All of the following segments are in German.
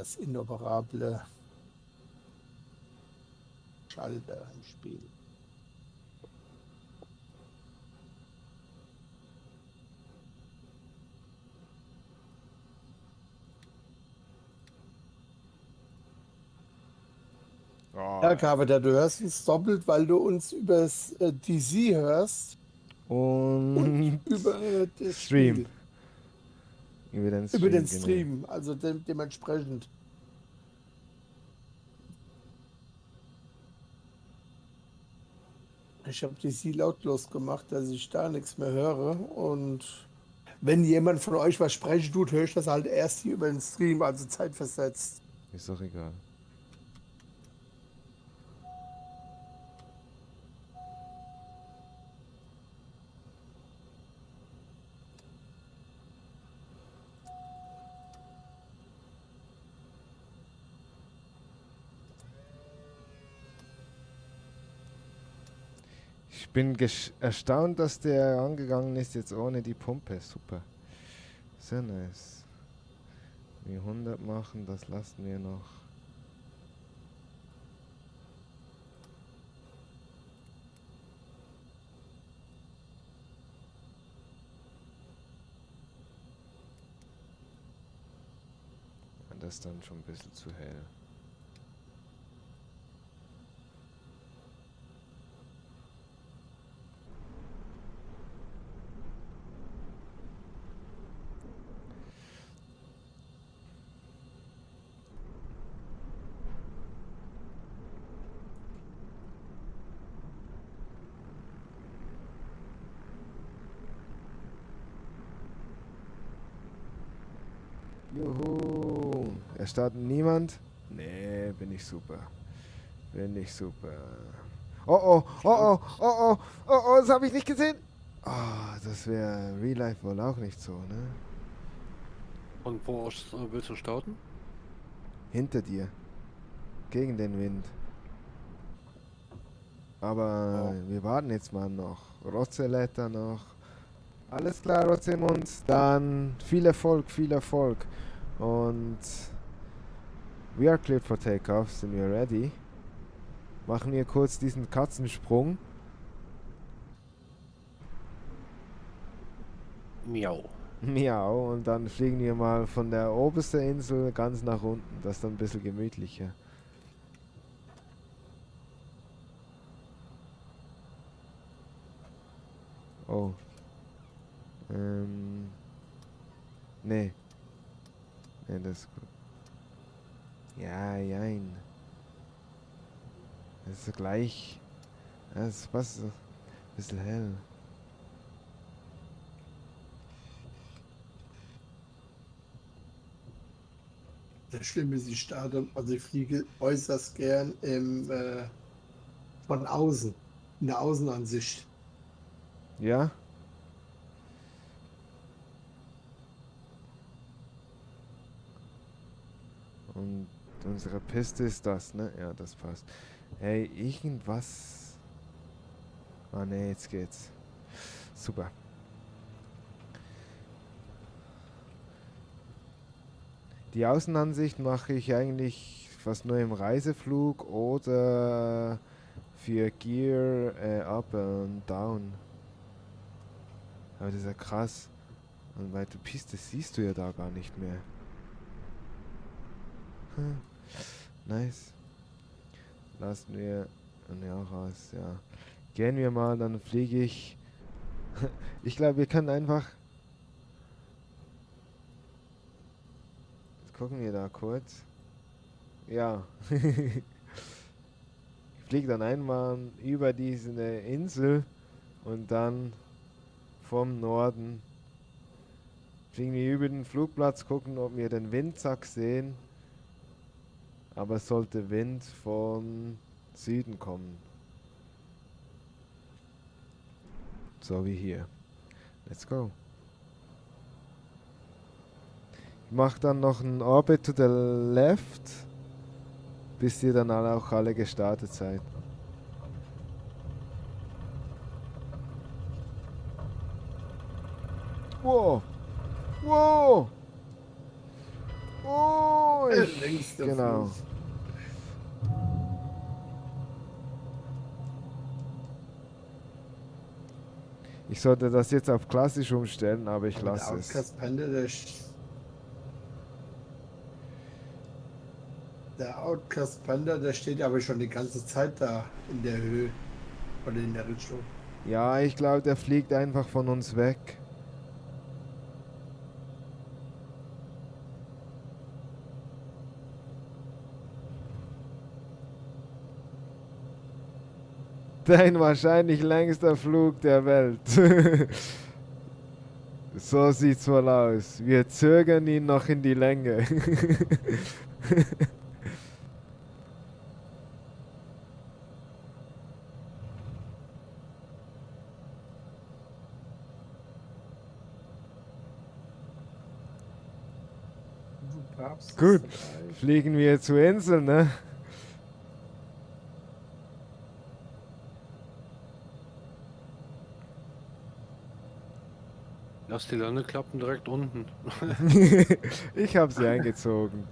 Das inoperable Schalter im Spiel. Oh, Ja, Carver, du hörst uns doppelt, weil du uns übers äh, DC hörst und und über das Stream. Spiel. Über den Stream. Über den genau. Stream, also de dementsprechend. Ich habe DC lautlos gemacht, dass ich da nichts mehr höre. Und wenn jemand von euch was sprechen tut, höre ich das halt erst hier über den Stream, also zeitversetzt. Ist doch egal. Ich bin erstaunt, dass der angegangen ist jetzt ohne die Pumpe. Super. Sehr nice. Die 100 machen, das lassen wir noch. Das ist dann schon ein bisschen zu hell. Juhu. Er startet niemand? Nee, bin ich super. Bin ich super. Oh oh, oh oh, oh oh, oh oh, das habe ich nicht gesehen. Ah, das wäre Real Life wohl auch nicht so, ne? Und wo äh, willst du starten? Hinter dir. Gegen den Wind. Aber wir warten jetzt mal noch. Rotzeletter noch. Alles klar, Rotzemund. Dann viel Erfolg, viel Erfolg. Und we are cleared for takeoff. Sind wir ready? Machen wir kurz diesen Katzensprung. Miau. Miau. Und dann fliegen wir mal von der obersten Insel ganz nach unten. Das ist dann ein bisschen gemütlicher. Oh. Ähm. Nee. Nee, das ist gut. Ja, jein. Das ist gleich. Das ist was. Ein bisschen hell. Das Schlimme ist, ich starte, also ich fliege äußerst gern im, äh, von außen, in der Außenansicht. Ja? Und unsere Piste ist das, ne? Ja, das passt. Hey, irgendwas. Ah ne, jetzt geht's. Super. Die Außenansicht mache ich eigentlich fast nur im Reiseflug oder für Gear äh, up und down. Aber das ist ja krass. Und weil du Piste siehst du ja da gar nicht mehr. Hm. Nice. Lassen wir ja raus, ja. Gehen wir mal, dann fliege ich. Ich glaube, wir können einfach. Jetzt gucken wir da kurz. Ja. ich fliege dann einmal über diese Insel und dann vom Norden fliegen wir über den Flugplatz, gucken, ob wir den Windsack sehen. Aber es sollte Wind vom Süden kommen. So wie hier. Let's go. Ich mache dann noch einen Orbit to the left, bis ihr dann alle auch alle gestartet seid. Wow! Oh, Der ich, längste genau. Fuß. Ich sollte das jetzt auf klassisch umstellen, aber ich lasse es. Der Outcast Panda, der steht aber schon die ganze Zeit da in der Höhe oder in der Richtung. Ja, ich glaube, der fliegt einfach von uns weg. Dein wahrscheinlich längster Flug der Welt. so sieht's wohl aus. Wir zögern ihn noch in die Länge. Gut. Fliegen wir zur Insel, ne? Lass die Landeklappen direkt unten. ich habe sie eingezogen.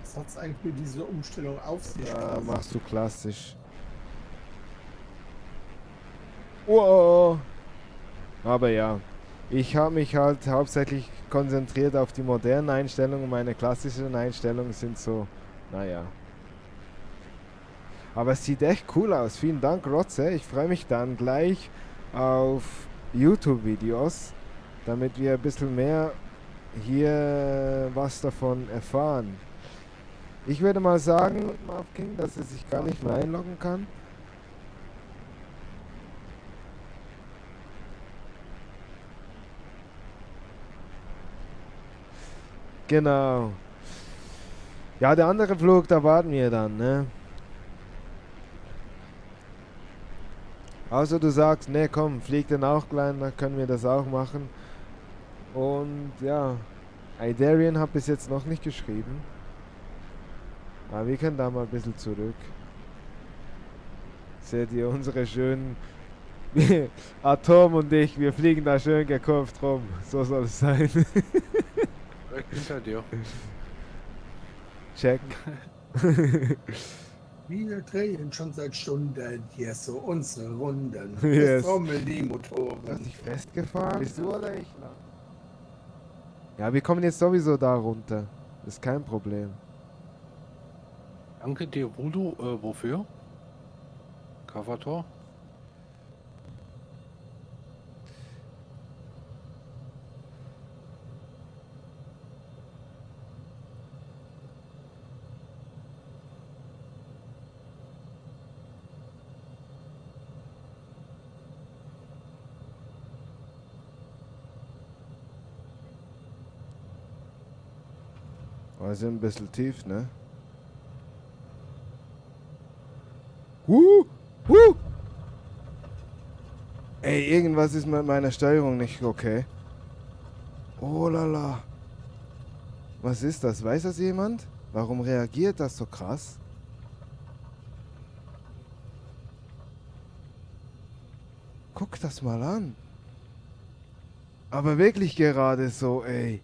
Was hat's eigentlich mit dieser Umstellung auf sich? Ja, quasi? machst du klassisch. Wow. Aber ja, ich habe mich halt hauptsächlich konzentriert auf die modernen Einstellungen. Meine klassischen Einstellungen sind so, naja. Aber es sieht echt cool aus. Vielen Dank, Rotze. Ich freue mich dann gleich auf YouTube-Videos, damit wir ein bisschen mehr hier was davon erfahren. Ich würde mal sagen, dass er sich gar nicht mehr einloggen kann. Genau. Ja, der andere Flug, da warten wir dann, ne? Außer du sagst, ne, komm, flieg den auch gleich, dann können wir das auch machen. Und ja, Idarian hat bis jetzt noch nicht geschrieben. Aber wir können da mal ein bisschen zurück. Seht ihr unsere schönen Atom und ich, wir fliegen da schön gekurvt rum. So soll es sein. Direkt hinter dir. Check. Wir drehen schon seit Stunden hier so unsere Runden. Yes. Es trommeln die Hast Motoren. dich festgefahren? Bist du oder ich? Ja, wir kommen jetzt sowieso da runter. Ist kein Problem. Danke dir, Voodoo. Äh, wofür? Covertor? Wir sind ein bisschen tief, ne? Huh, huh. Ey, irgendwas ist mit meiner Steuerung nicht okay. Oh lala. Was ist das? Weiß das jemand? Warum reagiert das so krass? Guck das mal an. Aber wirklich gerade so, ey.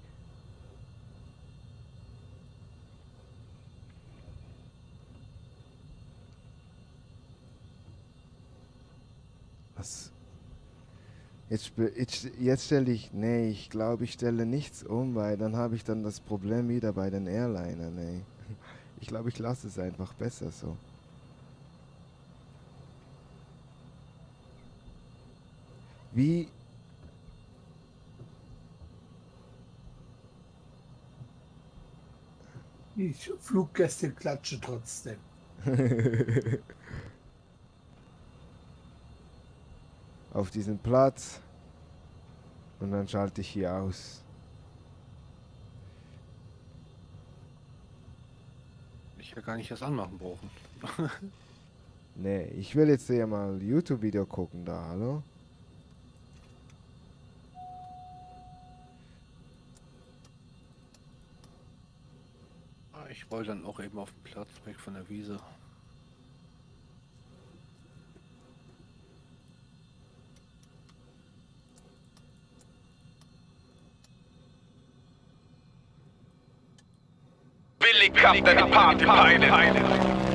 Was? Jetzt, jetzt, stelle ich, nee, ich glaube, ich stelle nichts um, weil dann habe ich dann das Problem wieder bei den Airlinern, nee. Ich glaube, ich lasse es einfach besser so. Wie, Die Fluggäste klatschen trotzdem. auf diesen Platz und dann schalte ich hier aus. Ich ja gar nicht erst anmachen brauchen. Nee, ich will jetzt hier mal YouTube-Video gucken da, hallo? Ah, Ich roll dann auch eben auf den Platz weg von der Wiese. billig Kraft the Party peilen.